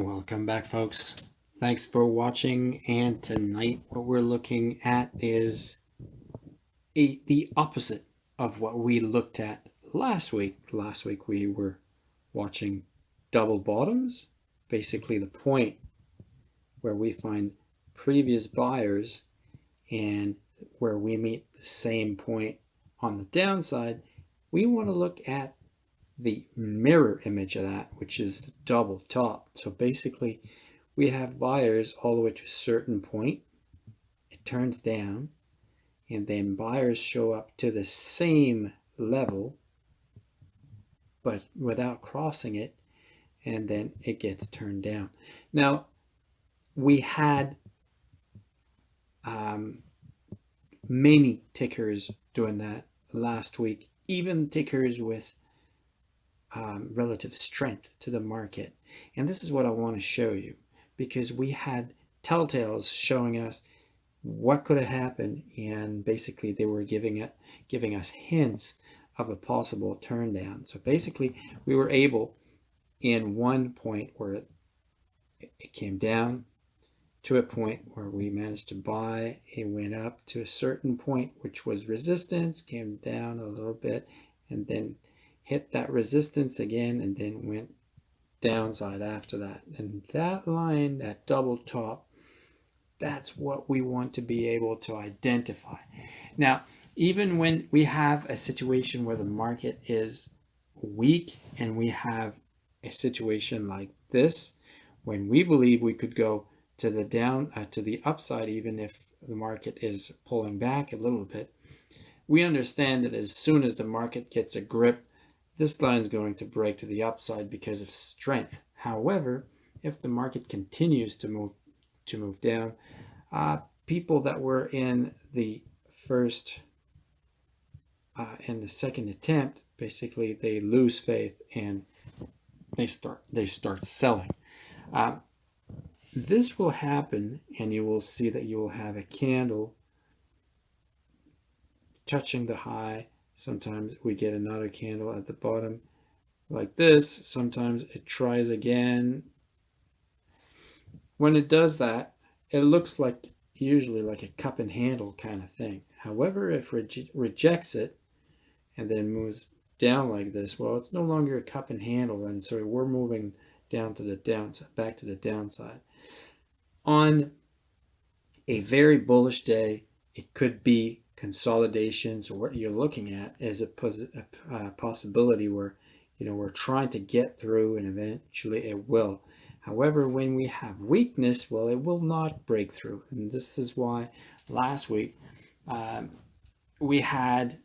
Welcome back folks. Thanks for watching and tonight what we're looking at is a, the opposite of what we looked at last week. Last week we were watching double bottoms, basically the point where we find previous buyers and where we meet the same point on the downside. We want to look at the mirror image of that, which is the double top. So basically we have buyers all the way to a certain point. It turns down and then buyers show up to the same level, but without crossing it. And then it gets turned down. Now we had um, many tickers doing that last week, even tickers with um, relative strength to the market. And this is what I want to show you because we had telltales showing us what could have happened and basically they were giving it giving us hints of a possible turn down so basically we were able in one point where it came down to a point where we managed to buy it went up to a certain point which was resistance came down a little bit and then hit that resistance again and then went downside after that. And that line, that double top, that's what we want to be able to identify. Now, even when we have a situation where the market is weak and we have a situation like this, when we believe we could go to the down, uh, to the upside, even if the market is pulling back a little bit, we understand that as soon as the market gets a grip this line is going to break to the upside because of strength. However, if the market continues to move to move down, uh, people that were in the first uh, and the second attempt, basically they lose faith and they start they start selling. Uh, this will happen and you will see that you will have a candle touching the high Sometimes we get another candle at the bottom like this. Sometimes it tries again. When it does that, it looks like usually like a cup and handle kind of thing. However, if rejects it and then moves down like this, well, it's no longer a cup and handle. And so we're moving down to the downside, back to the downside. On a very bullish day, it could be consolidations or what you're looking at is a, a uh, possibility where you know we're trying to get through and eventually it will. However when we have weakness well it will not break through. And this is why last week um, we had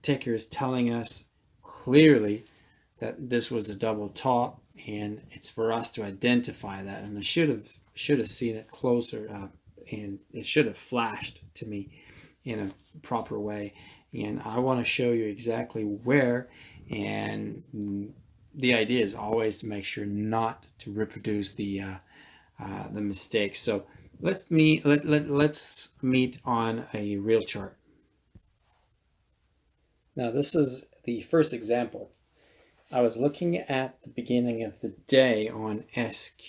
tickers telling us clearly that this was a double top and it's for us to identify that. And I should have should have seen it closer uh, and it should have flashed to me in a proper way. And I want to show you exactly where. And the idea is always to make sure not to reproduce the uh, uh, the mistakes. So let's meet let, let, let's meet on a real chart. Now this is the first example. I was looking at the beginning of the day on SQ,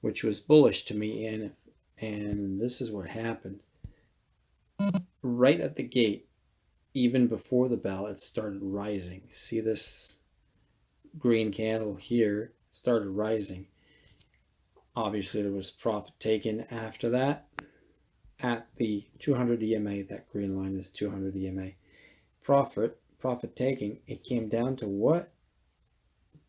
which was bullish to me, and and this is what happened right at the gate, even before the bell, it started rising. See this green candle here? It started rising. Obviously, there was profit taken after that at the 200 EMA. That green line is 200 EMA. Profit, profit taking, it came down to what?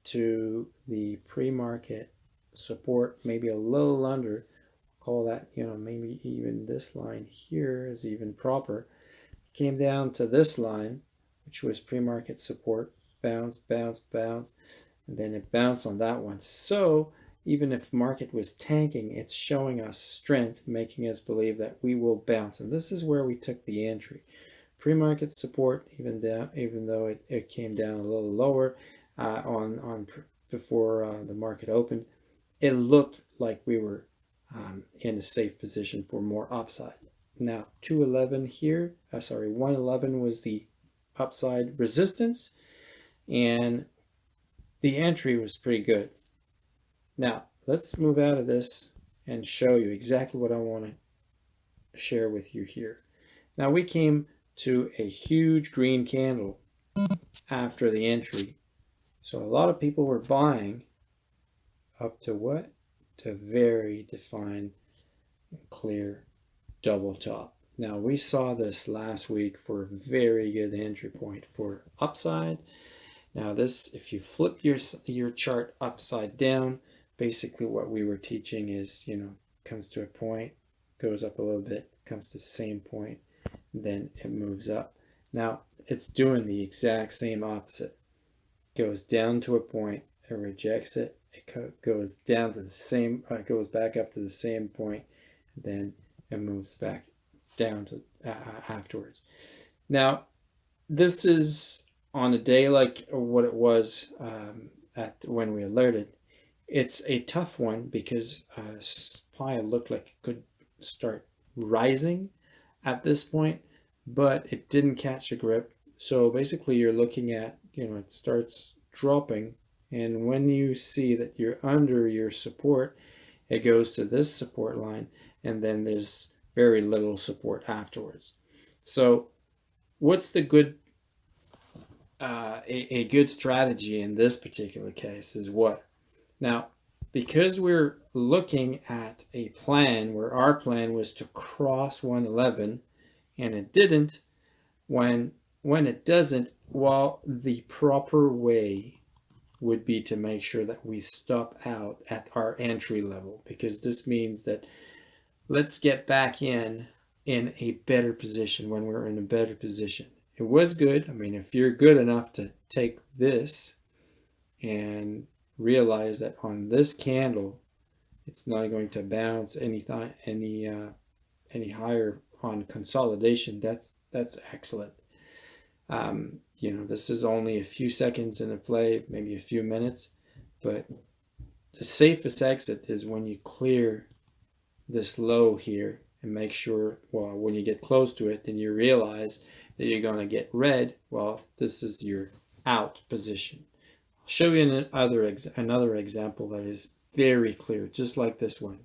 To the pre-market support, maybe a little under call that, you know, maybe even this line here is even proper. Came down to this line, which was pre-market support, bounce, bounce, bounce, and then it bounced on that one. So even if market was tanking, it's showing us strength, making us believe that we will bounce. And this is where we took the entry. Pre-market support, even down, even though it, it came down a little lower uh, on on before uh, the market opened, it looked like we were um, in a safe position for more upside. Now 211 here, uh, sorry, 111 was the upside resistance and the entry was pretty good. Now let's move out of this and show you exactly what I want to share with you here. Now we came to a huge green candle after the entry. So a lot of people were buying up to what? To very defined, clear double top. Now we saw this last week for a very good entry point for upside. Now this, if you flip your, your chart upside down, basically what we were teaching is, you know, comes to a point, goes up a little bit, comes to the same point, then it moves up. Now it's doing the exact same opposite. Goes down to a point, it rejects it, it goes down to the same, uh, goes back up to the same point, then it moves back down to uh, afterwards. Now, this is on a day like what it was um, at when we alerted. It's a tough one because uh, supply looked like it could start rising at this point, but it didn't catch a grip. So basically you're looking at, you know, it starts dropping. And when you see that you're under your support, it goes to this support line and then there's very little support afterwards. So what's the good, uh, a, a good strategy in this particular case is what? Now, because we're looking at a plan where our plan was to cross 111 and it didn't, when, when it doesn't, well, the proper way would be to make sure that we stop out at our entry level because this means that let's get back in in a better position when we're in a better position. It was good. I mean, if you're good enough to take this and realize that on this candle, it's not going to bounce any any uh, any higher on consolidation. That's that's excellent. Um, you know, this is only a few seconds in a play, maybe a few minutes, but the safest exit is when you clear this low here and make sure, well, when you get close to it, then you realize that you're going to get red. Well, this is your out position. I'll show you another, ex another example that is very clear, just like this one.